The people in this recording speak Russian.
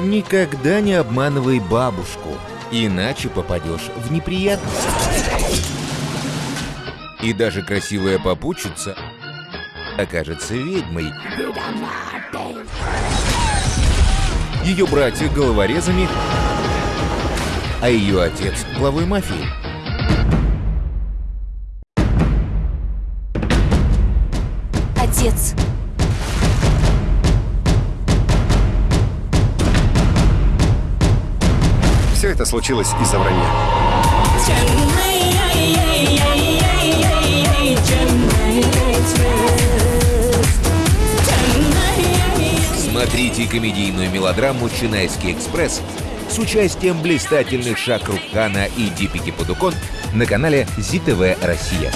Никогда не обманывай бабушку, иначе попадешь в неприятности. И даже красивая попутчица окажется ведьмой. Ее братья головорезами, а ее отец главой мафии. Отец. Все это случилось из-за вранья. Смотрите комедийную мелодраму «Чинайский экспресс» с участием блистательных Шахрух Хана и Дипики Падукон на канале ЗИТВ Россия.